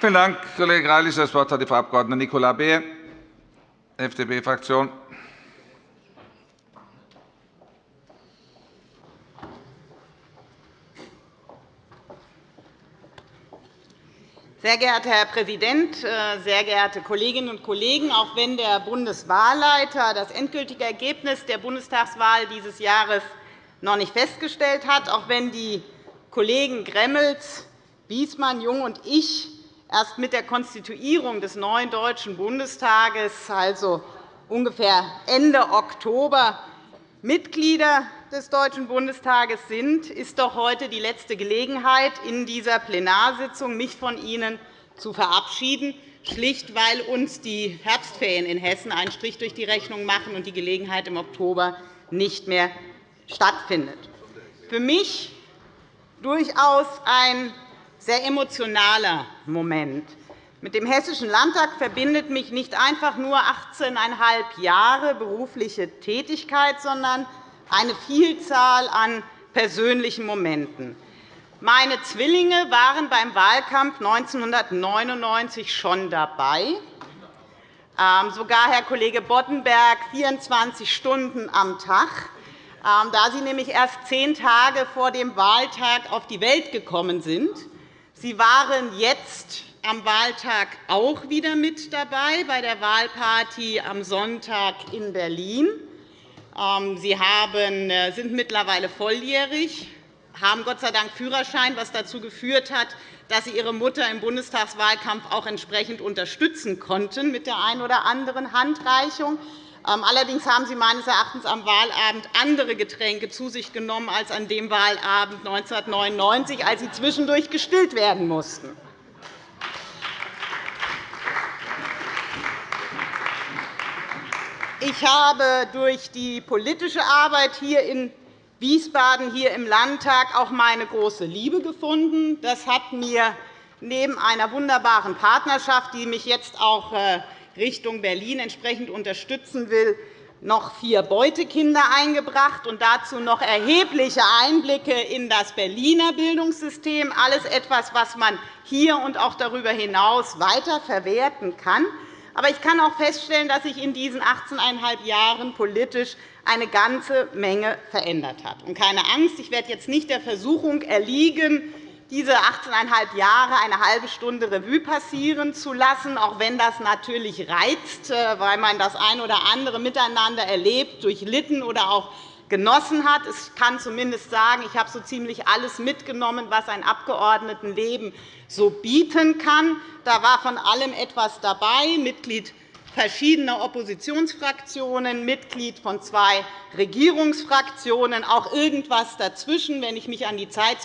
Vielen Dank, Kollege Greilich. Das Wort hat die Frau Abg. Nicola Beer, FDP-Fraktion. Sehr geehrter Herr Präsident, äh, sehr geehrte Kolleginnen und Kollegen! Auch wenn der Bundeswahlleiter das endgültige Ergebnis der Bundestagswahl dieses Jahres noch nicht festgestellt hat, auch wenn die Kollegen Gremmels, Wiesmann, Jung und ich erst mit der Konstituierung des neuen Deutschen Bundestages, also ungefähr Ende Oktober, Mitglieder des Deutschen Bundestages sind, ist doch heute die letzte Gelegenheit, in dieser Plenarsitzung mich von Ihnen zu verabschieden, schlicht weil uns die Herbstferien in Hessen einen Strich durch die Rechnung machen und die Gelegenheit im Oktober nicht mehr stattfindet. Für mich durchaus ein sehr emotionaler Moment. Mit dem Hessischen Landtag verbindet mich nicht einfach nur 18,5 Jahre berufliche Tätigkeit, sondern eine Vielzahl an persönlichen Momenten. Meine Zwillinge waren beim Wahlkampf 1999 schon dabei, ähm, sogar Herr Kollege Boddenberg 24 Stunden am Tag, ähm, da sie nämlich erst zehn Tage vor dem Wahltag auf die Welt gekommen sind. Sie waren jetzt am Wahltag auch wieder mit dabei bei der Wahlparty am Sonntag in Berlin. Ähm, Sie äh, sind mittlerweile volljährig, haben Gott sei Dank Führerschein, was dazu geführt hat, dass Sie Ihre Mutter im Bundestagswahlkampf auch entsprechend unterstützen konnten mit der einen oder anderen Handreichung. Ähm, allerdings haben Sie meines Erachtens am Wahlabend andere Getränke zu sich genommen als an dem Wahlabend 1999, als Sie zwischendurch gestillt werden mussten. Ich habe durch die politische Arbeit hier in Wiesbaden, hier im Landtag, auch meine große Liebe gefunden. Das hat mir neben einer wunderbaren Partnerschaft, die mich jetzt auch äh, Richtung Berlin entsprechend unterstützen will, noch vier Beutekinder eingebracht und dazu noch erhebliche Einblicke in das Berliner Bildungssystem. Alles etwas, was man hier und auch darüber hinaus weiter verwerten kann. Aber ich kann auch feststellen, dass sich in diesen 18,5 Jahren politisch eine ganze Menge verändert hat. Und keine Angst, ich werde jetzt nicht der Versuchung erliegen, diese 18,5 Jahre eine halbe Stunde Revue passieren zu lassen, auch wenn das natürlich reizt, äh, weil man das ein oder andere miteinander erlebt, durchlitten oder auch genossen hat. Ich kann zumindest sagen, ich habe so ziemlich alles mitgenommen, was ein Abgeordnetenleben so bieten kann. Da war von allem etwas dabei, Mitglied verschiedener Oppositionsfraktionen, Mitglied von zwei Regierungsfraktionen, auch irgendwas dazwischen, wenn ich mich an die Zeit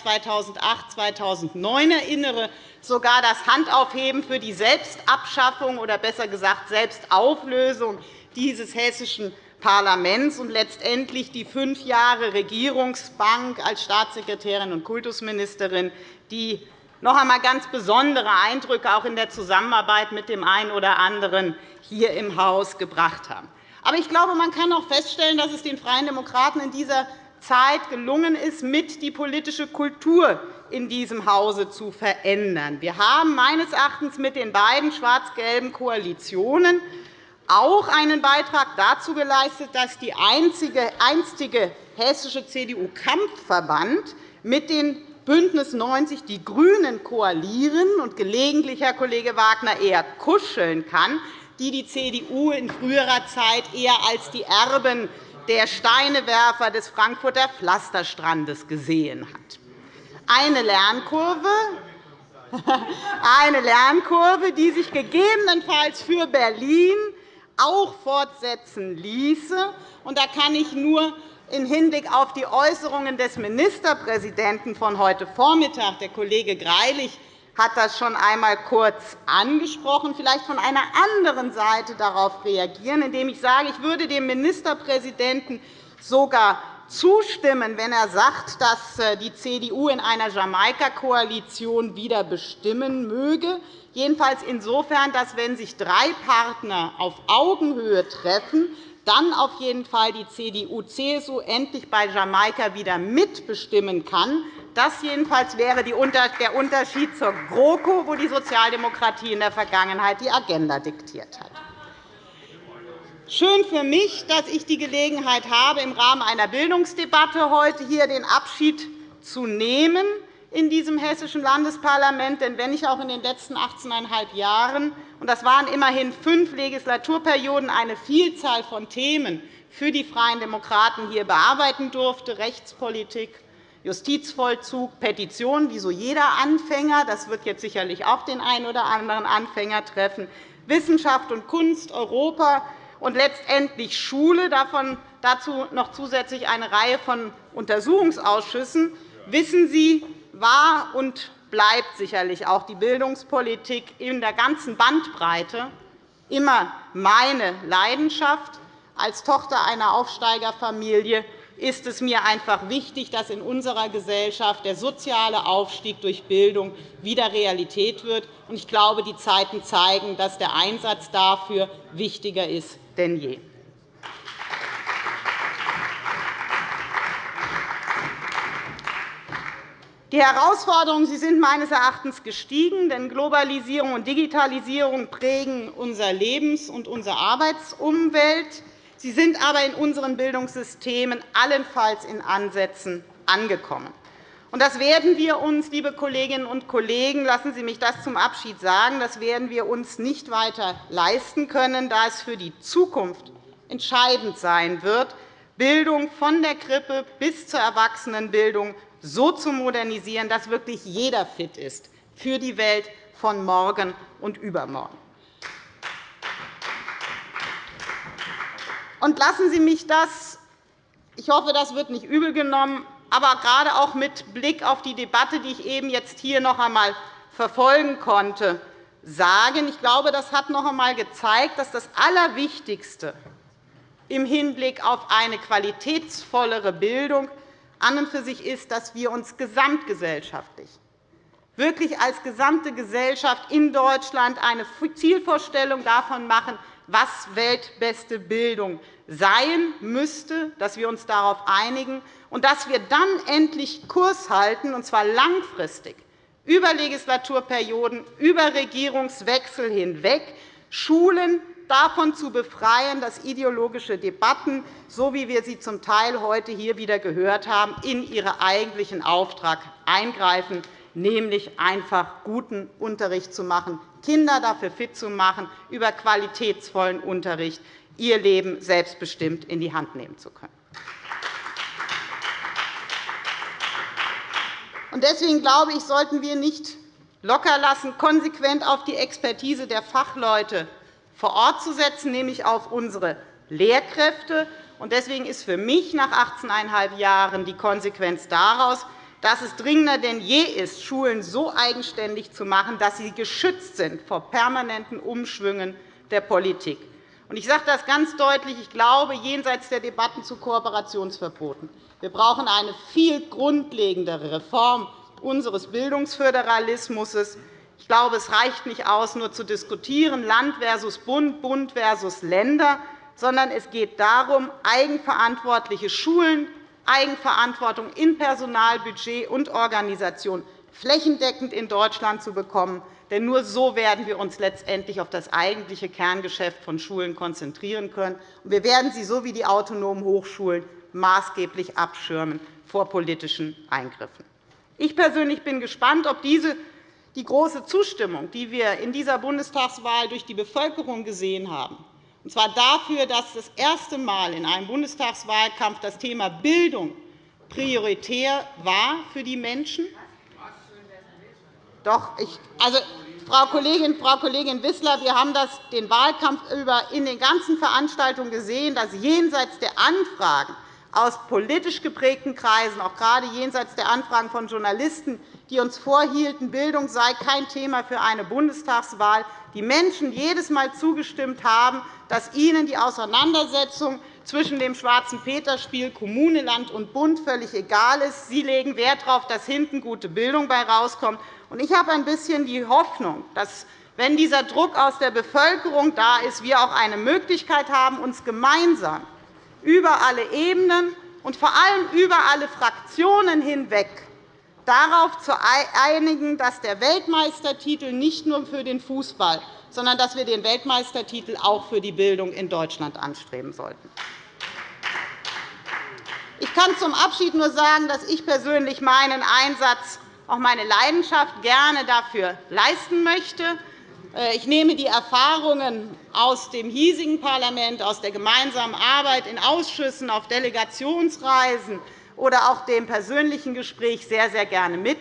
2008-2009 erinnere, sogar das Handaufheben für die Selbstabschaffung oder besser gesagt Selbstauflösung dieses hessischen Parlaments und letztendlich die fünf Jahre Regierungsbank als Staatssekretärin und Kultusministerin, die noch einmal ganz besondere Eindrücke auch in der Zusammenarbeit mit dem einen oder anderen hier im Haus gebracht haben. Aber ich glaube, man kann auch feststellen, dass es den Freien Demokraten in dieser Zeit gelungen ist, mit die politische Kultur in diesem Hause zu verändern. Wir haben meines Erachtens mit den beiden schwarz-gelben Koalitionen auch einen Beitrag dazu geleistet, dass die einzige, einstige hessische CDU-Kampfverband mit den BÜNDNIS 90 die GRÜNEN koalieren und gelegentlich, Herr Kollege Wagner, eher kuscheln kann, die die CDU in früherer Zeit eher als die Erben der Steinewerfer des Frankfurter Pflasterstrandes gesehen hat. Eine Lernkurve, eine Lernkurve, die sich gegebenenfalls für Berlin auch fortsetzen ließe. Da kann ich nur im Hinblick auf die Äußerungen des Ministerpräsidenten von heute Vormittag, der Kollege Greilich hat das schon einmal kurz angesprochen, vielleicht von einer anderen Seite darauf reagieren, indem ich sage, ich würde dem Ministerpräsidenten sogar zustimmen, wenn er sagt, dass äh, die CDU in einer Jamaika-Koalition wieder bestimmen möge, jedenfalls insofern, dass, wenn sich drei Partner auf Augenhöhe treffen, dann auf jeden Fall die CDU-CSU endlich bei Jamaika wieder mitbestimmen kann, Das jedenfalls wäre der Unterschied zur GroKo, wo die Sozialdemokratie in der Vergangenheit die Agenda diktiert hat. Schön für mich, dass ich die Gelegenheit habe, im Rahmen einer Bildungsdebatte heute hier den Abschied zu nehmen in diesem Hessischen Landesparlament. Denn wenn ich auch in den letzten 18,5 Jahren, und das waren immerhin fünf Legislaturperioden, eine Vielzahl von Themen für die Freien Demokraten hier bearbeiten durfte, Rechtspolitik, Justizvollzug, Petitionen, wie so jeder Anfänger, das wird jetzt sicherlich auch den einen oder anderen Anfänger treffen, Wissenschaft und Kunst, Europa, und letztendlich Schule, davon dazu noch zusätzlich eine Reihe von Untersuchungsausschüssen, wissen Sie, war und bleibt sicherlich auch die Bildungspolitik in der ganzen Bandbreite immer meine Leidenschaft. Als Tochter einer Aufsteigerfamilie ist es mir einfach wichtig, dass in unserer Gesellschaft der soziale Aufstieg durch Bildung wieder Realität wird. Ich glaube, die Zeiten zeigen, dass der Einsatz dafür wichtiger ist denn je. Die Herausforderungen sie sind meines Erachtens gestiegen, denn Globalisierung und Digitalisierung prägen unser Lebens- und unsere Arbeitsumwelt. Sie sind aber in unseren Bildungssystemen allenfalls in Ansätzen angekommen. Das werden wir uns, liebe Kolleginnen und Kollegen, lassen Sie mich das zum Abschied sagen, das werden wir uns nicht weiter leisten können, da es für die Zukunft entscheidend sein wird, Bildung von der Krippe bis zur Erwachsenenbildung so zu modernisieren, dass wirklich jeder fit ist für die Welt von morgen und übermorgen. Und lassen Sie mich das, ich hoffe, das wird nicht übel genommen, aber gerade auch mit Blick auf die Debatte, die ich eben jetzt hier noch einmal verfolgen konnte, sagen. Ich glaube, das hat noch einmal gezeigt, dass das Allerwichtigste im Hinblick auf eine qualitätsvollere Bildung an und für sich ist, dass wir uns gesamtgesellschaftlich wirklich als gesamte Gesellschaft in Deutschland eine Zielvorstellung davon machen, was weltbeste Bildung sein müsste, dass wir uns darauf einigen und dass wir dann endlich Kurs halten, und zwar langfristig, über Legislaturperioden, über Regierungswechsel hinweg, Schulen davon zu befreien, dass ideologische Debatten, so wie wir sie zum Teil heute hier wieder gehört haben, in ihren eigentlichen Auftrag eingreifen, nämlich einfach guten Unterricht zu machen, Kinder dafür fit zu machen, über qualitätsvollen Unterricht ihr Leben selbstbestimmt in die Hand nehmen zu können. Deswegen glaube ich, sollten wir nicht lockerlassen, konsequent auf die Expertise der Fachleute vor Ort zu setzen, nämlich auf unsere Lehrkräfte. Deswegen ist für mich nach 18,5 Jahren die Konsequenz daraus, dass es dringender denn je ist, Schulen so eigenständig zu machen, dass sie geschützt sind vor permanenten Umschwüngen der Politik. Ich sage das ganz deutlich. Ich glaube, jenseits der Debatten zu Kooperationsverboten, wir brauchen eine viel grundlegendere Reform unseres Bildungsföderalismus. Ich glaube, es reicht nicht aus, nur zu diskutieren, Land versus Bund, Bund versus Länder, sondern es geht darum, eigenverantwortliche Schulen, Eigenverantwortung in Personal, Budget und Organisation flächendeckend in Deutschland zu bekommen. Denn nur so werden wir uns letztendlich auf das eigentliche Kerngeschäft von Schulen konzentrieren können. Wir werden sie so wie die autonomen Hochschulen maßgeblich abschirmen vor politischen Eingriffen. Ich persönlich bin gespannt, ob diese die große Zustimmung, die wir in dieser Bundestagswahl durch die Bevölkerung gesehen haben, und zwar dafür, dass das erste Mal in einem Bundestagswahlkampf das Thema Bildung prioritär war für die Menschen, doch, ich, also, Frau Kollegin, Frau Kollegin Wissler, wir haben das den Wahlkampf über in den ganzen Veranstaltungen gesehen, dass jenseits der Anfragen aus politisch geprägten Kreisen, auch gerade jenseits der Anfragen von Journalisten, die uns vorhielten, Bildung sei kein Thema für eine Bundestagswahl, die Menschen jedes Mal zugestimmt haben, dass ihnen die Auseinandersetzung zwischen dem Schwarzen Peterspiel Kommune, Land und Bund völlig egal ist. Sie legen Wert darauf, dass hinten gute Bildung bei herauskommt. Ich habe ein bisschen die Hoffnung, dass, wenn dieser Druck aus der Bevölkerung da ist, wir auch eine Möglichkeit haben, uns gemeinsam über alle Ebenen und vor allem über alle Fraktionen hinweg darauf zu einigen, dass der Weltmeistertitel nicht nur für den Fußball, sondern dass wir den Weltmeistertitel auch für die Bildung in Deutschland anstreben sollten. Ich kann zum Abschied nur sagen, dass ich persönlich meinen Einsatz, auch meine Leidenschaft gerne dafür leisten möchte. Äh, ich nehme die Erfahrungen aus dem hiesigen Parlament, aus der gemeinsamen Arbeit in Ausschüssen, auf Delegationsreisen oder auch dem persönlichen Gespräch sehr, sehr gerne mit.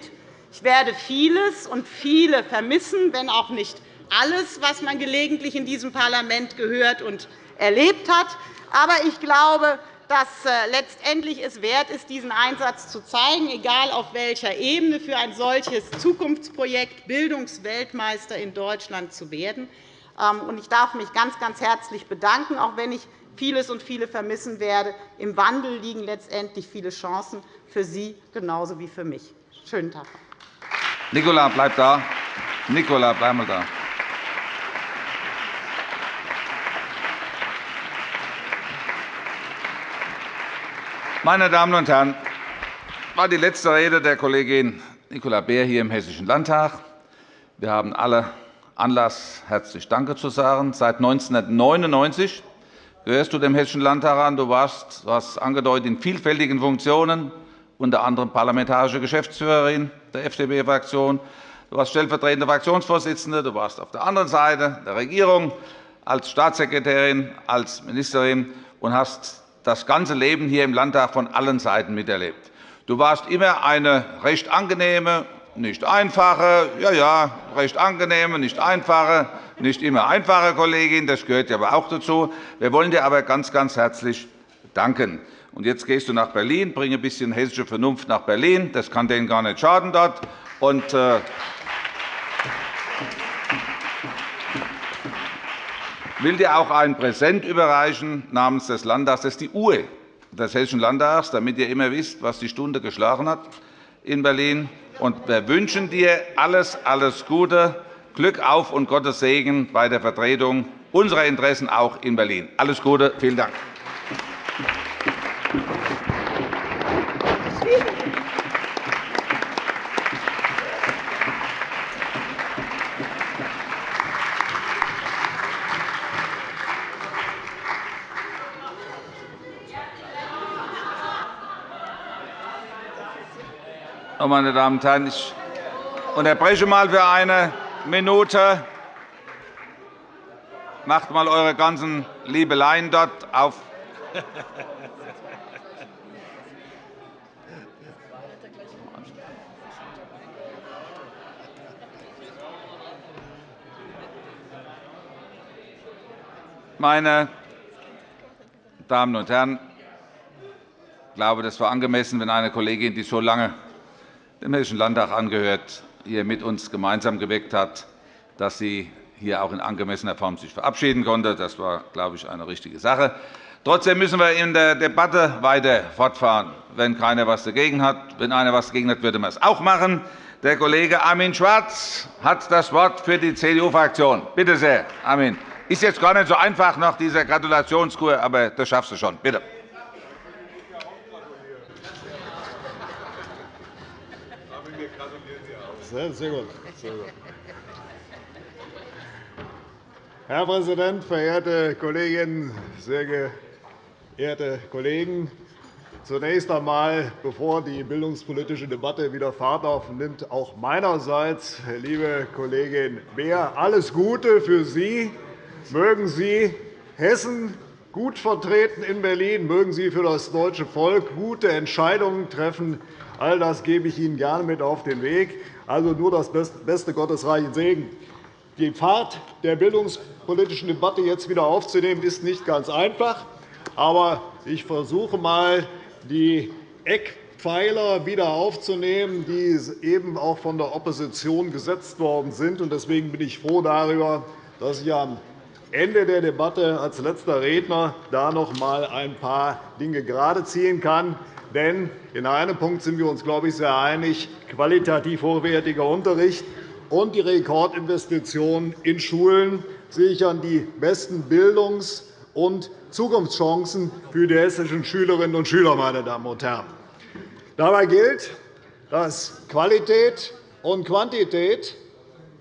Ich werde vieles und viele vermissen, wenn auch nicht alles, was man gelegentlich in diesem Parlament gehört und erlebt hat. Aber ich glaube, dass äh, letztendlich es wert ist, diesen Einsatz zu zeigen, egal auf welcher Ebene, für ein solches Zukunftsprojekt Bildungsweltmeister in Deutschland zu werden. Ähm, ich darf mich ganz, ganz herzlich bedanken, auch wenn ich vieles und viele vermissen werde. Im Wandel liegen letztendlich viele Chancen für Sie genauso wie für mich. Schönen Tag. Nicola, bleib da. Nicola, bleib mal da. Meine Damen und Herren, das war die letzte Rede der Kollegin Nicola Beer hier im Hessischen Landtag. Wir haben alle Anlass, herzlich Danke zu sagen. Seit 1999 gehörst du dem Hessischen Landtag an. Du warst, du hast angedeutet, in vielfältigen Funktionen, unter anderem parlamentarische Geschäftsführerin der FDP-Fraktion. Du warst stellvertretende Fraktionsvorsitzende. Du warst auf der anderen Seite der Regierung als Staatssekretärin, als Ministerin und hast das ganze Leben hier im Landtag von allen Seiten miterlebt. Du warst immer eine recht angenehme, nicht einfache, ja, ja, recht angenehme, nicht einfache, nicht immer einfache Kollegin. Das gehört ja aber auch dazu. Wir wollen dir aber ganz, ganz herzlich danken. Und jetzt gehst du nach Berlin, bringe ein bisschen hessische Vernunft nach Berlin. Das kann denen gar nicht schaden dort. Und, äh, will dir auch ein Präsent überreichen namens des Landtags. Das ist die Uhr des Hessischen Landtags, damit ihr immer wisst, was die Stunde geschlagen hat in Berlin. Und wir wünschen dir alles, alles Gute, Glück auf und Gottes Segen bei der Vertretung unserer Interessen auch in Berlin. Alles Gute, vielen Dank. Meine Damen und Herren, ich unterbreche mal für eine Minute. Macht mal eure ganzen Liebeleien dort auf. Meine Damen und Herren, ich glaube, das war angemessen, wenn eine Kollegin, die so lange dem Hessischen Landtag angehört, hier mit uns gemeinsam geweckt hat, dass sie hier auch in angemessener Form sich verabschieden konnte. Das war, glaube ich, eine richtige Sache. Trotzdem müssen wir in der Debatte weiter fortfahren, wenn keiner etwas dagegen hat. Wenn einer etwas dagegen hat, würde man es auch machen. Der Kollege Armin Schwarz hat das Wort für die CDU-Fraktion. Bitte sehr, Armin. Ist jetzt gar nicht so einfach nach dieser Gratulationskur, aber das schaffst du schon. Bitte. Sehr gut. Sehr gut. Herr Präsident, verehrte Kolleginnen, sehr geehrte Kollegen! Zunächst einmal, bevor die bildungspolitische Debatte wieder Fahrt aufnimmt, auch meinerseits, liebe Kollegin Beer, alles Gute für Sie. Mögen Sie Hessen gut vertreten in Berlin, mögen Sie für das deutsche Volk gute Entscheidungen treffen. All das gebe ich Ihnen gerne mit auf den Weg. Also nur das beste gottesreichen Segen. Die Fahrt der bildungspolitischen Debatte jetzt wieder aufzunehmen, ist nicht ganz einfach. Aber ich versuche einmal, die Eckpfeiler wieder aufzunehmen, die eben auch von der Opposition gesetzt worden sind. Deswegen bin ich froh darüber, dass ich am Ende der Debatte als letzter Redner da noch einmal ein paar Dinge gerade ziehen kann. Denn in einem Punkt sind wir uns, glaube ich, sehr einig. Qualitativ hochwertiger Unterricht und die Rekordinvestitionen in Schulen sichern die besten Bildungs- und Zukunftschancen für die hessischen Schülerinnen und Schüler. Meine Damen und Herren. Dabei gilt, dass Qualität und Quantität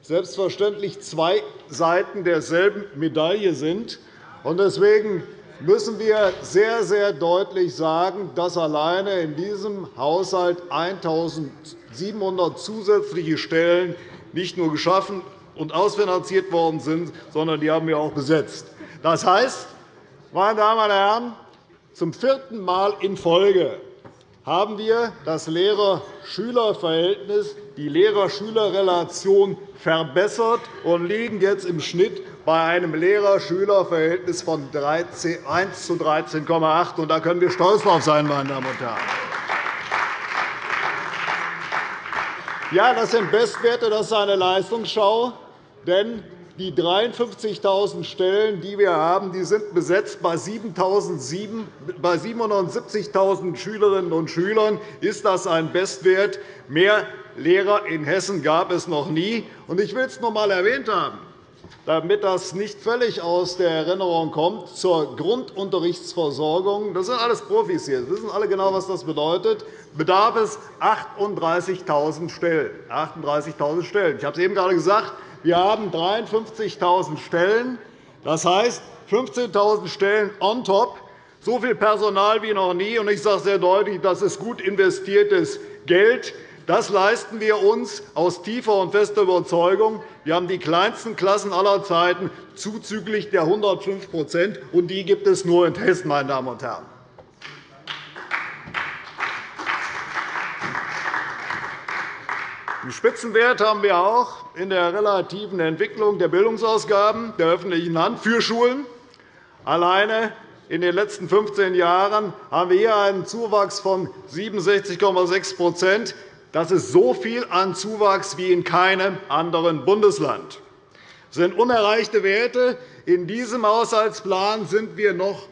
selbstverständlich zwei Seiten derselben Medaille sind. Deswegen müssen wir sehr, sehr deutlich sagen, dass alleine in diesem Haushalt 1.700 zusätzliche Stellen nicht nur geschaffen und ausfinanziert worden sind, sondern die haben wir auch besetzt. Das heißt, meine Damen und Herren, zum vierten Mal in Folge haben wir das Lehrer-Schüler-Verhältnis, die Lehrer-Schüler-Relation verbessert und liegen jetzt im Schnitt bei einem Lehrer-Schüler-Verhältnis von 1 zu 13,8. Da können wir stolz darauf sein, meine Damen und Herren. Ja, das sind Bestwerte, das ist eine Leistungsschau. Denn die 53.000 Stellen, die wir haben, sind besetzt bei 770.000 Schülerinnen und Schülern. Ist das ein Bestwert? Mehr Lehrer in Hessen gab es noch nie. Ich will es noch einmal erwähnt haben, damit das nicht völlig aus der Erinnerung kommt, zur Grundunterrichtsversorgung. Das sind alles Profis hier. Sie wissen alle genau, was das bedeutet. Bedarf es 38.000 Stellen. 38.000 Stellen. Ich habe es eben gerade gesagt. Wir haben 53.000 Stellen, das heißt 15.000 Stellen on top, so viel Personal wie noch nie. Ich sage sehr deutlich, das ist gut investiertes Geld. Das leisten wir uns aus tiefer und fester Überzeugung. Wir haben die kleinsten Klassen aller Zeiten zuzüglich der 105 und die gibt es nur in Hessen, meine Damen und Herren. Den Spitzenwert haben wir auch in der relativen Entwicklung der Bildungsausgaben der öffentlichen Hand für Schulen. Alleine in den letzten 15 Jahren haben wir hier einen Zuwachs von 67,6% Das ist so viel an Zuwachs wie in keinem anderen Bundesland. Das sind unerreichte Werte. In diesem Haushaltsplan sind wir noch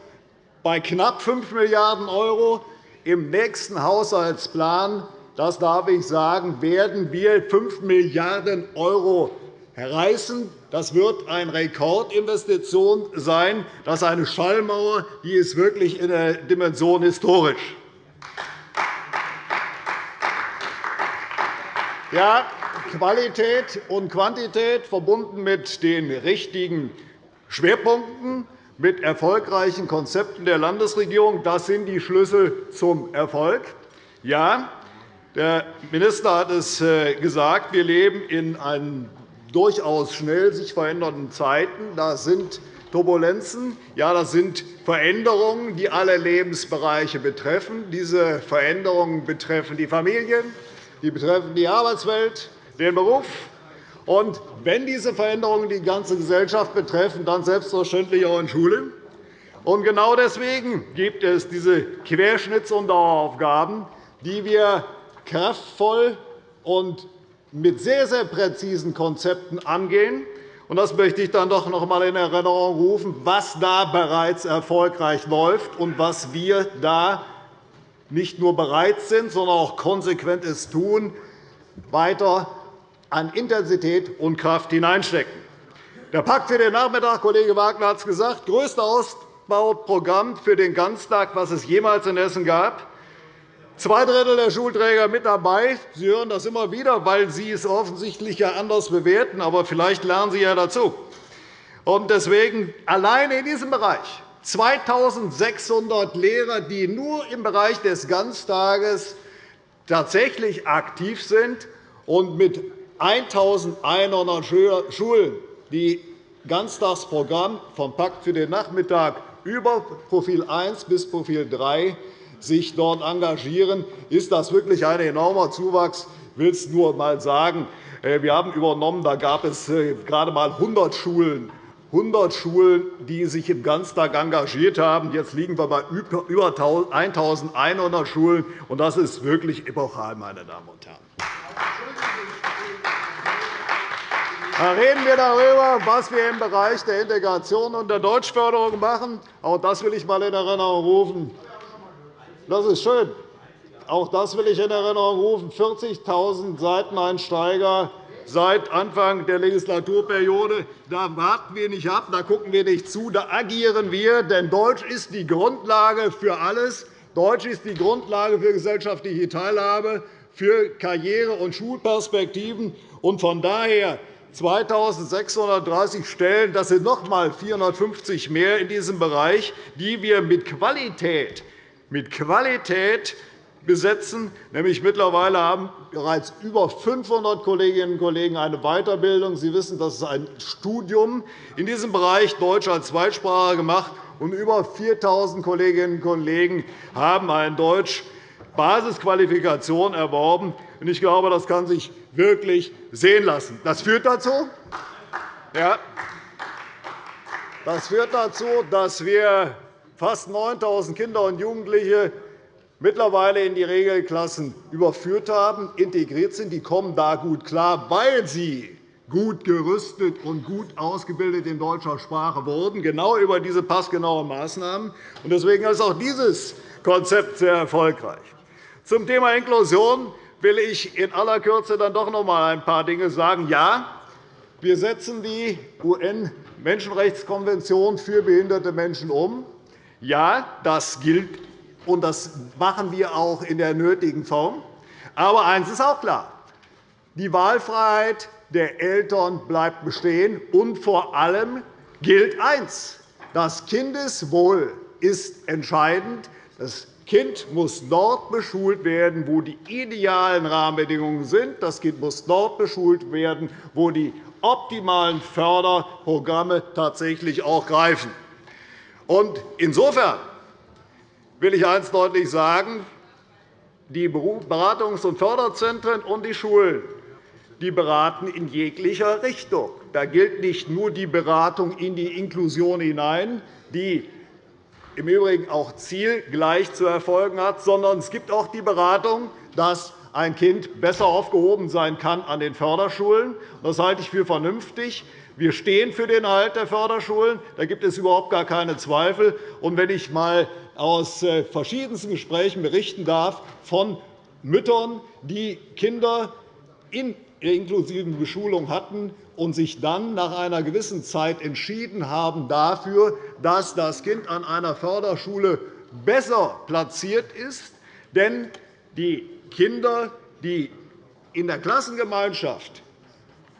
bei knapp 5 Milliarden €. Im nächsten Haushaltsplan das darf ich sagen, werden wir 5 Milliarden € reißen. Das wird eine Rekordinvestition sein. Das ist eine Schallmauer, die ist wirklich in der Dimension historisch. Ja, Qualität und Quantität verbunden mit den richtigen Schwerpunkten, mit erfolgreichen Konzepten der Landesregierung, das sind die Schlüssel zum Erfolg. Ja, der Minister hat es äh, gesagt. Wir leben in durchaus schnell sich verändernden Zeiten. Das sind Turbulenzen. Ja, das sind Veränderungen, die alle Lebensbereiche betreffen. Diese Veränderungen betreffen die Familien, die betreffen die Arbeitswelt, den Beruf. Und wenn diese Veränderungen die ganze Gesellschaft betreffen, dann selbstverständlich auch in Schulen. Und genau deswegen gibt es diese Querschnitts- und Daueraufgaben, die wir kraftvoll und mit sehr, sehr präzisen Konzepten angehen. Das möchte ich dann doch noch einmal in Erinnerung rufen, was da bereits erfolgreich läuft und was wir da nicht nur bereit sind, sondern auch konsequent es tun, weiter an Intensität und Kraft hineinstecken. Der Pakt für den Nachmittag, Kollege Wagner hat es gesagt, größte Ausbauprogramm für den Ganztag, was es jemals in Hessen gab. Zwei Drittel der Schulträger mit dabei. Sie hören das immer wieder, weil Sie es offensichtlich ja anders bewerten. Aber vielleicht lernen Sie ja dazu. Und deswegen alleine in diesem Bereich 2.600 Lehrer, die nur im Bereich des Ganztages tatsächlich aktiv sind und mit 1.100 Schulen, die Ganztagsprogramm vom Pakt für den Nachmittag über Profil 1 bis Profil 3 sich dort engagieren, ist das wirklich ein enormer Zuwachs. Ich will es nur einmal sagen. Äh, wir haben übernommen, da gab es äh, gerade einmal 100 Schulen, 100 Schulen, die sich im Ganztag engagiert haben. Jetzt liegen wir bei über 1.100 Schulen. und Das ist wirklich epochal, meine Damen und Herren. Da reden wir darüber, was wir im Bereich der Integration und der Deutschförderung machen. Auch das will ich einmal in Erinnerung rufen. Das ist schön. Auch das will ich in Erinnerung rufen. 40.000 Seiteneinsteiger seit Anfang der Legislaturperiode. Da warten wir nicht ab, da gucken wir nicht zu, da agieren wir. Denn Deutsch ist die Grundlage für alles. Deutsch ist die Grundlage für gesellschaftliche Teilhabe, für Karriere- und Schulperspektiven. Und von daher 2.630 Stellen, das sind noch einmal 450 mehr in diesem Bereich, die wir mit Qualität, mit Qualität besetzen. Nämlich mittlerweile haben bereits über 500 Kolleginnen und Kollegen eine Weiterbildung. Sie wissen, das ist ein Studium in diesem Bereich Deutsch als Zweitsprache gemacht, und über 4.000 Kolleginnen und Kollegen haben eine Deutsch-Basisqualifikation erworben. Ich glaube, das kann sich wirklich sehen lassen. Das führt dazu, ja, das führt dazu dass wir fast 9.000 Kinder und Jugendliche mittlerweile in die Regelklassen überführt haben, integriert sind. Die kommen da gut klar, weil sie gut gerüstet und gut ausgebildet in deutscher Sprache wurden, genau über diese passgenauen Maßnahmen. Deswegen ist auch dieses Konzept sehr erfolgreich. Zum Thema Inklusion will ich in aller Kürze dann doch noch einmal ein paar Dinge sagen. Ja, wir setzen die UN-Menschenrechtskonvention für behinderte Menschen um. Ja, das gilt und das machen wir auch in der nötigen Form. Aber eines ist auch klar. Die Wahlfreiheit der Eltern bleibt bestehen. Und vor allem gilt eines. Das Kindeswohl ist entscheidend. Das Kind muss dort beschult werden, wo die idealen Rahmenbedingungen sind. Das Kind muss dort beschult werden, wo die optimalen Förderprogramme tatsächlich auch greifen. Insofern will ich eines deutlich sagen. Die Beratungs- und Förderzentren und die Schulen die beraten in jeglicher Richtung. Da gilt nicht nur die Beratung in die Inklusion hinein, die im Übrigen auch zielgleich zu erfolgen hat, sondern es gibt auch die Beratung, dass ein Kind besser aufgehoben sein kann an den Förderschulen. Das halte ich für vernünftig. Wir stehen für den Erhalt der Förderschulen. Da gibt es überhaupt gar keine Zweifel. Und wenn ich einmal aus äh, verschiedensten Gesprächen berichten darf von Müttern, die Kinder in inklusiven Beschulung hatten und sich dann nach einer gewissen Zeit entschieden haben dafür, dass das Kind an einer Förderschule besser platziert ist. Denn die Kinder, die in der Klassengemeinschaft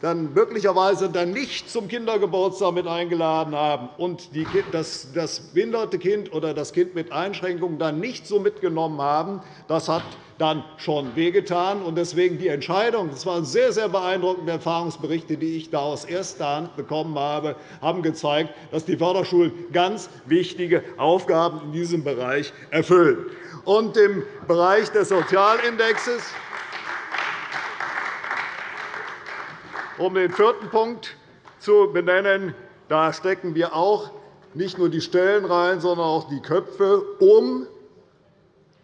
dann möglicherweise dann nicht zum Kindergeburtstag mit eingeladen haben und das behinderte Kind oder das Kind mit Einschränkungen dann nicht so mitgenommen haben, das hat dann schon wehgetan. Deswegen die Entscheidung, das waren sehr, sehr beeindruckende Erfahrungsberichte, die ich da aus erster Hand bekommen habe, haben gezeigt, dass die Förderschulen ganz wichtige Aufgaben in diesem Bereich erfüllen. Und Im Bereich des Sozialindexes Um den vierten Punkt zu benennen, da stecken wir auch nicht nur die Stellen rein, sondern auch die Köpfe, um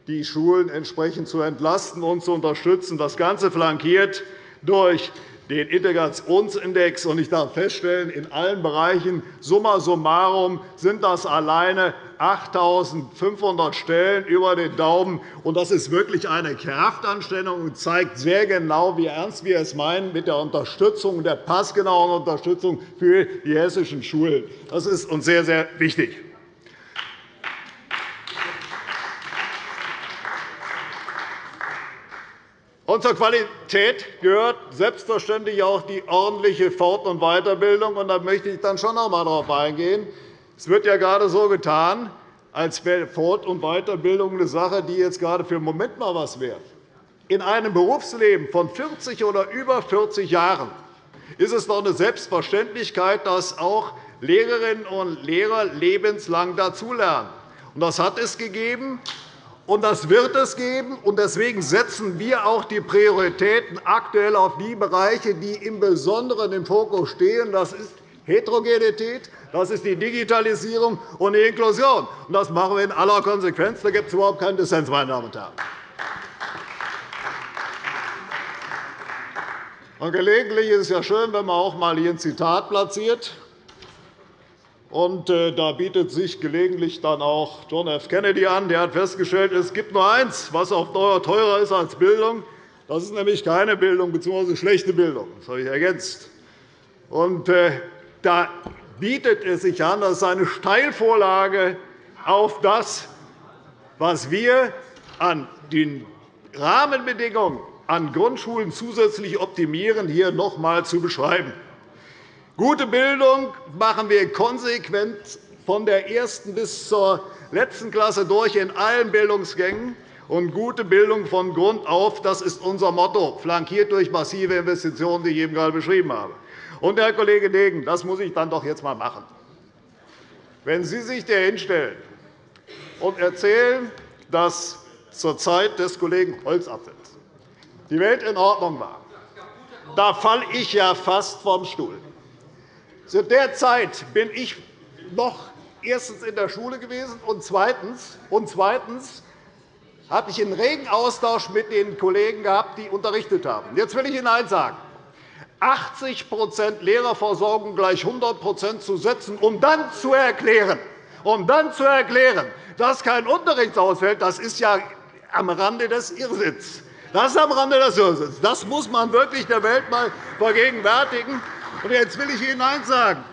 die Schulen entsprechend zu entlasten und zu unterstützen. Das Ganze flankiert durch den Integrationsindex. Ich darf feststellen, in allen Bereichen summa summarum sind das alleine 8.500 Stellen über den Daumen. Das ist wirklich eine Kraftanstrengung und zeigt sehr genau, wie ernst wir es meinen mit der Unterstützung, der passgenauen Unterstützung für die hessischen Schulen. Das ist uns sehr, sehr wichtig. Und zur Qualität gehört selbstverständlich auch die ordentliche Fort- und Weiterbildung. Und da möchte ich dann schon noch einmal darauf eingehen. Es wird ja gerade so getan, als wäre Fort- und Weiterbildung eine Sache, die jetzt gerade für einen Moment mal was wäre. In einem Berufsleben von 40 oder über 40 Jahren ist es doch eine Selbstverständlichkeit, dass auch Lehrerinnen und Lehrer lebenslang dazulernen. Das hat es gegeben, und das wird es geben. Deswegen setzen wir auch die Prioritäten aktuell auf die Bereiche, die im Besonderen im Fokus stehen. Das Heterogenität, das ist die Digitalisierung und die Inklusion. Das machen wir in aller Konsequenz. Da gibt es überhaupt keinen Dissens, meine Damen und Herren. Und gelegentlich ist es ja schön, wenn man auch einmal hier ein Zitat platziert. Und äh, da bietet sich gelegentlich dann auch John F. Kennedy an. Der hat festgestellt, es gibt nur eins, was auf Dauer teurer ist als Bildung. Das ist nämlich keine Bildung bzw. schlechte Bildung. Das habe ich ergänzt. Und äh, da bietet es sich an, das ist eine Steilvorlage auf das, was wir an den Rahmenbedingungen an Grundschulen zusätzlich optimieren, hier noch einmal zu beschreiben. Gute Bildung machen wir konsequent von der ersten bis zur letzten Klasse durch in allen Bildungsgängen und gute Bildung von Grund auf. Das ist unser Motto, flankiert durch massive Investitionen, die ich eben gerade beschrieben habe. Und, Herr Kollege Degen, das muss ich dann doch jetzt einmal machen. Wenn Sie sich hier hinstellen und erzählen, dass zur Zeit des Kollegen Holzapfels die Welt in Ordnung war, da falle ich ja fast vom Stuhl. Zu der Zeit bin ich noch erstens in der Schule gewesen und zweitens, und zweitens habe ich einen regen Austausch mit den Kollegen gehabt, die unterrichtet haben. Jetzt will ich Ihnen eines sagen. 80% Lehrerversorgung gleich 100% zu setzen, um dann zu erklären, um dann zu erklären, dass kein Unterricht ausfällt, das ist ja am Rande des Irrsinns. Das ist am Rande des Irrsinns. Das muss man wirklich der Welt einmal vergegenwärtigen. Und jetzt will ich Ihnen eines sagen.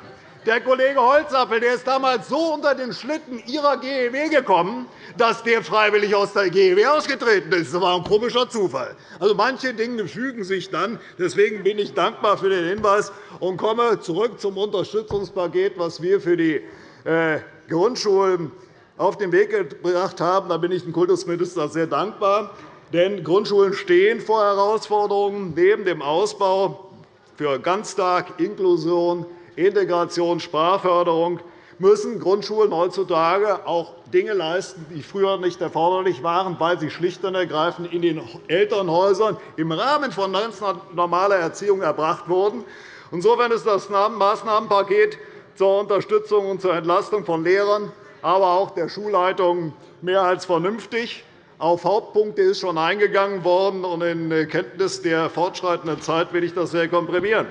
Der Kollege Holzapfel der ist damals so unter den Schlitten Ihrer GEW gekommen, dass der freiwillig aus der GEW ausgetreten ist. Das war ein komischer Zufall. Also, manche Dinge fügen sich dann. Deswegen bin ich dankbar für den Hinweis und komme zurück zum Unterstützungspaket, das wir für die äh, Grundschulen auf den Weg gebracht haben. Da bin ich dem Kultusminister sehr dankbar. Denn Grundschulen stehen vor Herausforderungen neben dem Ausbau für Ganztag, Inklusion, Integration, Sprachförderung müssen Grundschulen heutzutage auch Dinge leisten, die früher nicht erforderlich waren, weil sie schlicht und ergreifend in den Elternhäusern im Rahmen von ganz normaler Erziehung erbracht wurden. Insofern ist das Maßnahmenpaket zur Unterstützung und zur Entlastung von Lehrern, aber auch der Schulleitungen mehr als vernünftig. Auf Hauptpunkte ist schon eingegangen worden, und in Kenntnis der fortschreitenden Zeit will ich das sehr komprimieren.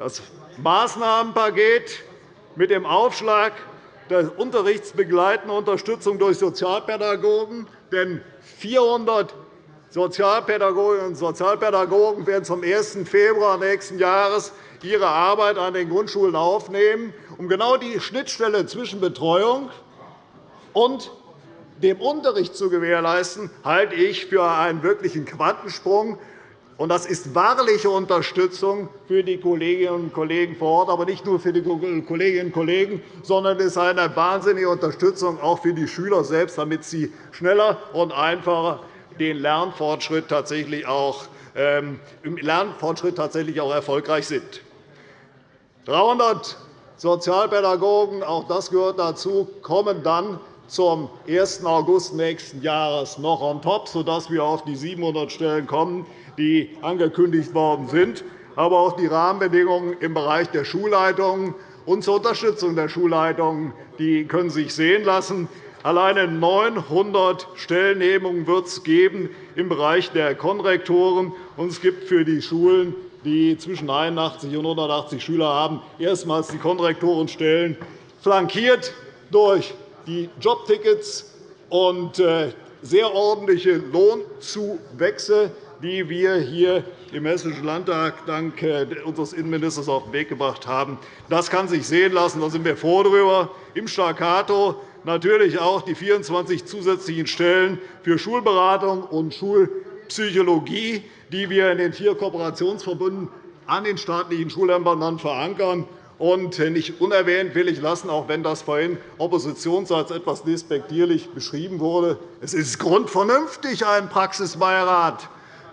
Das Maßnahmenpaket mit dem Aufschlag der unterrichtsbegleitenden Unterstützung durch Sozialpädagogen. Denn 400 Sozialpädagoginnen und Sozialpädagogen werden zum 1. Februar nächsten Jahres ihre Arbeit an den Grundschulen aufnehmen, um genau die Schnittstelle zwischen Betreuung und dem Unterricht zu gewährleisten, halte ich für einen wirklichen Quantensprung. Das ist wahrliche Unterstützung für die Kolleginnen und Kollegen vor Ort, aber nicht nur für die Kolleginnen und Kollegen, sondern es ist eine wahnsinnige Unterstützung auch für die Schüler selbst, damit sie schneller und einfacher den Lernfortschritt tatsächlich auch, ähm, im Lernfortschritt tatsächlich auch erfolgreich sind. 300 Sozialpädagogen, auch das gehört dazu, kommen dann zum 1. August nächsten Jahres noch on top, sodass wir auf die 700 Stellen kommen, die angekündigt worden sind. Aber auch die Rahmenbedingungen im Bereich der Schulleitungen und zur Unterstützung der Schulleitungen die können sich sehen lassen. Alleine 900 Stellennehmungen wird es geben im Bereich der Konrektoren, und es gibt für die Schulen, die zwischen 81 und 180 Schüler haben, erstmals die Konrektorenstellen, flankiert durch die Jobtickets und äh, sehr ordentliche Lohnzuwächse, die wir hier im Hessischen Landtag dank äh, unseres Innenministers auf den Weg gebracht haben. Das kann sich sehen lassen. Da sind wir froh darüber. Im Staccato natürlich auch die 24 zusätzlichen Stellen für Schulberatung und Schulpsychologie, die wir in den vier Kooperationsverbünden an den staatlichen Schulämtern verankern. Und nicht unerwähnt will ich lassen, auch wenn das vorhin oppositionsseits etwas despektierlich beschrieben wurde, es ist grundvernünftig, einen Praxisbeirat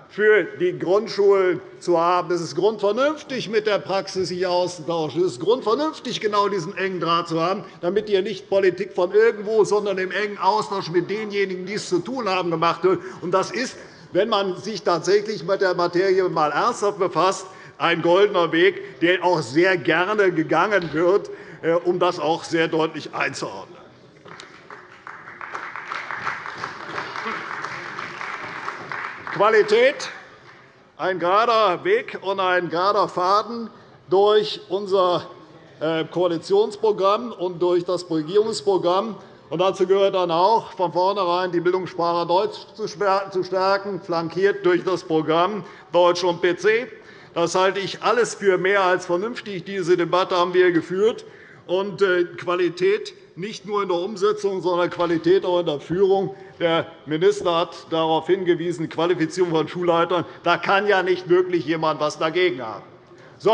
für die Grundschulen zu haben. Es ist grundvernünftig, mit der Praxis sich auszutauschen. Es ist grundvernünftig, genau diesen engen Draht zu haben, damit hier nicht Politik von irgendwo, sondern im engen Austausch mit denjenigen, die es zu tun haben, gemacht wird. Das ist, wenn man sich tatsächlich mit der Materie einmal ernsthaft befasst, ein goldener Weg, der auch sehr gerne gegangen wird, äh, um das auch sehr deutlich einzuordnen. Qualität, ein gerader Weg und ein gerader Faden durch unser äh, Koalitionsprogramm und durch das Regierungsprogramm. dazu gehört dann auch, von vornherein die Bildungssprache Deutsch zu stärken, flankiert durch das Programm Deutsch und PC. Das halte ich alles für mehr als vernünftig. Diese Debatte haben wir geführt. Und äh, Qualität nicht nur in der Umsetzung, sondern Qualität auch in der Führung. Der Minister hat darauf hingewiesen, Qualifizierung von Schulleitern. Da kann ja nicht wirklich jemand etwas dagegen haben. So,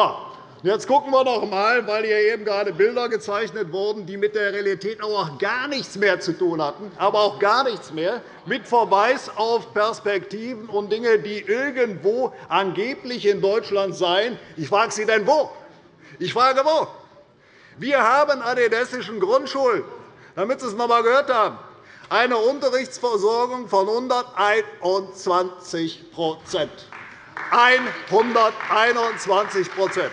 Jetzt schauen wir noch einmal, weil hier eben gerade Bilder gezeichnet wurden, die mit der Realität auch gar nichts mehr zu tun hatten, aber auch gar nichts mehr, mit Verweis auf Perspektiven und Dinge, die irgendwo angeblich in Deutschland seien. Ich frage Sie denn wo? Ich frage wo? Wir haben an den hessischen Grundschulen, damit Sie es noch einmal gehört haben, eine Unterrichtsversorgung von 121% 121%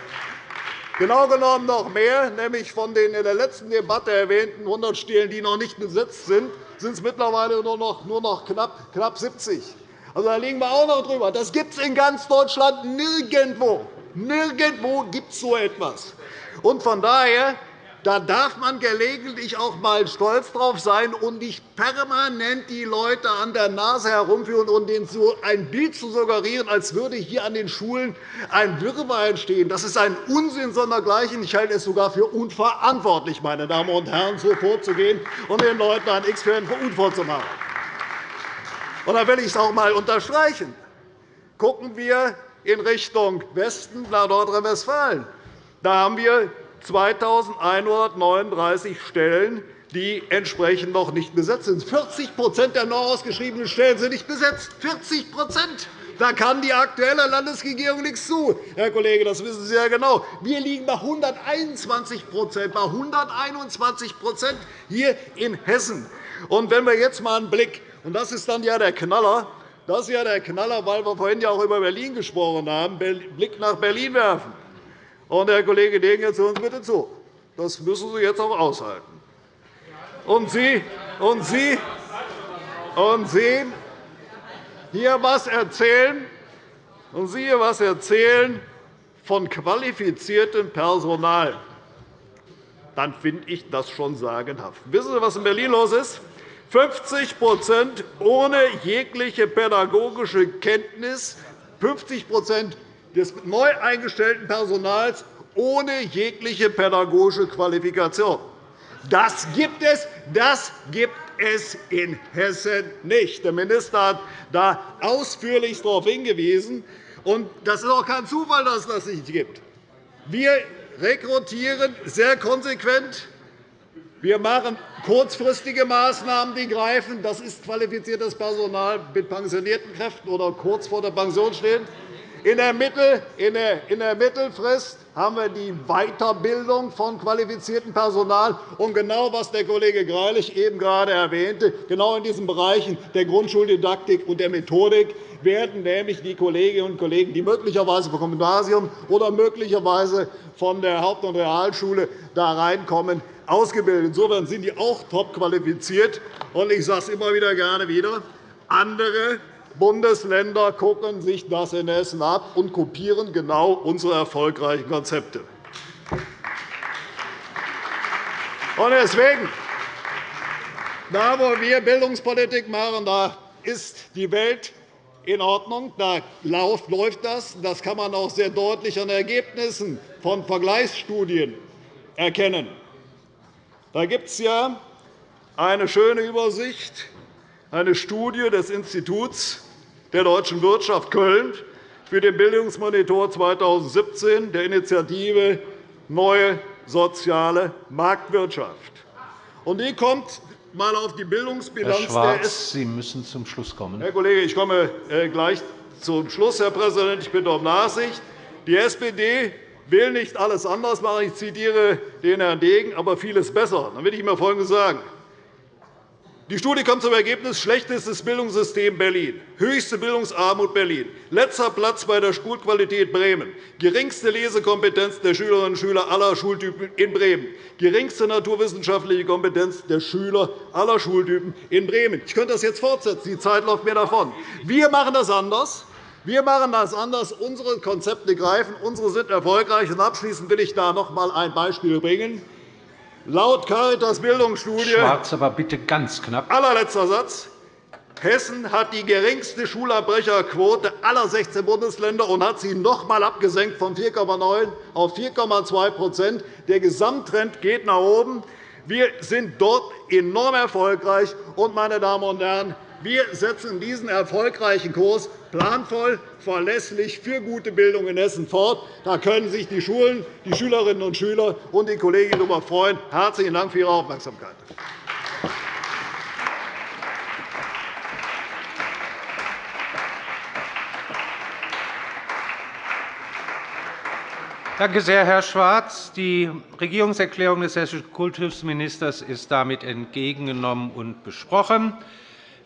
Genau genommen noch mehr, nämlich von den in der letzten Debatte erwähnten 100 Stellen, die noch nicht besetzt sind, sind es mittlerweile nur noch, nur noch knapp, knapp 70. Also, da liegen wir auch noch drüber. Das gibt es in ganz Deutschland nirgendwo. Nirgendwo gibt es so etwas. Und von daher da darf man gelegentlich auch einmal stolz drauf sein und nicht permanent die Leute an der Nase herumführen und ihnen so ein Bild zu suggerieren, als würde hier an den Schulen ein Wirrwarr entstehen. Das ist ein Unsinn sondergleichen. Ich halte es sogar für unverantwortlich, meine Damen und Herren, so vorzugehen und den Leuten ein Experiment vorzumachen. Und da will ich es auch einmal unterstreichen. Gucken wir in Richtung Westen nach Nordrhein-Westfalen. Da haben wir 2.139 Stellen, die entsprechend noch nicht besetzt sind. 40% der neu ausgeschriebenen Stellen sind nicht besetzt. 40 da kann die aktuelle Landesregierung nichts zu. Herr Kollege, das wissen Sie ja genau. Wir liegen bei 121 bei 121% hier in Hessen. Und wenn wir jetzt einmal einen Blick, und das ist dann ja der Knaller, das ist ja der Knaller, weil wir vorhin ja auch über Berlin gesprochen haben, Blick nach Berlin werfen. Und, Herr Kollege Degen, jetzt hören Sie bitte zu. Das müssen Sie jetzt auch aushalten. Und Sie, und Sie, und Sie hier was erzählen, und Sie hier was erzählen von qualifiziertem Personal, dann finde ich das schon sagenhaft. Wissen Sie, was in Berlin los ist? 50% ohne jegliche pädagogische Kenntnis, 50 des neu eingestellten Personals ohne jegliche pädagogische Qualifikation. Das gibt es, das gibt es in Hessen nicht. Der Minister hat da ausführlich darauf hingewiesen. Das ist auch kein Zufall, dass es das nicht gibt. Wir rekrutieren sehr konsequent. Wir machen kurzfristige Maßnahmen, die greifen. Das ist qualifiziertes Personal mit pensionierten Kräften oder kurz vor der Pension stehend. In der, Mittel, in, der, in der Mittelfrist haben wir die Weiterbildung von qualifiziertem Personal. Und genau, was der Kollege Greilich eben gerade erwähnte, genau in diesen Bereichen der Grundschuldidaktik und der Methodik werden nämlich die Kolleginnen und Kollegen, die möglicherweise vom Gymnasium oder möglicherweise von der Haupt- und Realschule da reinkommen, ausgebildet. Insofern sind die auch top qualifiziert. Ich sage es immer wieder gerne wieder. Andere Bundesländer gucken sich das in Hessen ab und kopieren genau unsere erfolgreichen Konzepte. Deswegen, da, wo wir Bildungspolitik machen, da ist die Welt in Ordnung. Da läuft das. Das kann man auch sehr deutlich an Ergebnissen von Vergleichsstudien erkennen. Da gibt es ja eine schöne Übersicht eine Studie des Instituts der deutschen Wirtschaft Köln für den Bildungsmonitor 2017 der Initiative Neue soziale Marktwirtschaft. Die kommt einmal auf die Bildungsbilanz Herr Schwarz, Sie müssen zum Schluss kommen. Herr Kollege, ich komme äh, gleich zum Schluss, Herr Präsident. Ich bitte um Nachsicht. Die SPD will nicht alles anders machen. Ich zitiere den Herrn Degen, aber vieles besser. Dann will ich Ihnen Folgendes sagen. Die Studie kommt zum Ergebnis schlechtestes Bildungssystem Berlin, höchste Bildungsarmut Berlin, letzter Platz bei der Schulqualität Bremen, geringste Lesekompetenz der Schülerinnen und Schüler aller Schultypen in Bremen, geringste naturwissenschaftliche Kompetenz der Schüler aller Schultypen in Bremen. Ich könnte das jetzt fortsetzen. Die Zeit läuft mir davon. Wir machen das anders. Wir machen das anders. Unsere Konzepte greifen. Unsere sind erfolgreich. Abschließend will ich da noch einmal ein Beispiel bringen. Laut Caritas Bildungsstudie Schwarz, aber bitte ganz knapp. Allerletzter Satz. Hessen hat die geringste Schulabbrecherquote aller 16 Bundesländer und hat sie noch einmal abgesenkt von 4,9 auf 4,2% Der Gesamttrend geht nach oben. Wir sind dort enorm erfolgreich. Und, meine Damen und Herren, wir setzen diesen erfolgreichen Kurs planvoll, verlässlich für gute Bildung in Hessen fort. Da können sich die Schulen, die Schülerinnen und Schüler und die Kolleginnen darüber freuen. Herzlichen Dank für Ihre Aufmerksamkeit. Danke sehr, Herr Schwarz. Die Regierungserklärung des hessischen Kultusministers ist damit entgegengenommen und besprochen.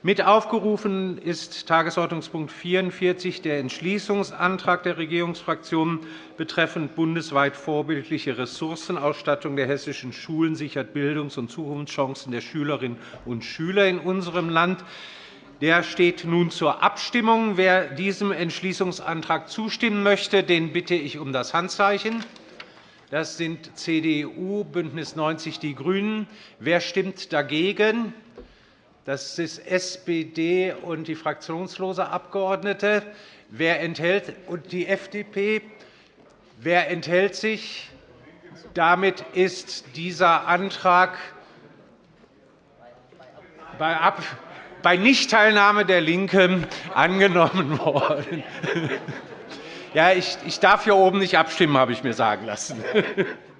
Mit aufgerufen ist Tagesordnungspunkt 44, der Entschließungsantrag der Regierungsfraktionen betreffend bundesweit vorbildliche Ressourcenausstattung der hessischen Schulen sichert Bildungs- und Zukunftschancen der Schülerinnen und Schüler in unserem Land. Der steht nun zur Abstimmung. Wer diesem Entschließungsantrag zustimmen möchte, den bitte ich um das Handzeichen. Das sind CDU, BÜNDNIS 90 die GRÜNEN. Wer stimmt dagegen? Das ist SPD und die fraktionslose Abgeordnete. Wer enthält und die FDP. Wer enthält sich? Damit ist dieser Antrag bei Nichtteilnahme der LINKEN angenommen worden. Ja, ich darf hier oben nicht abstimmen, habe ich mir sagen lassen.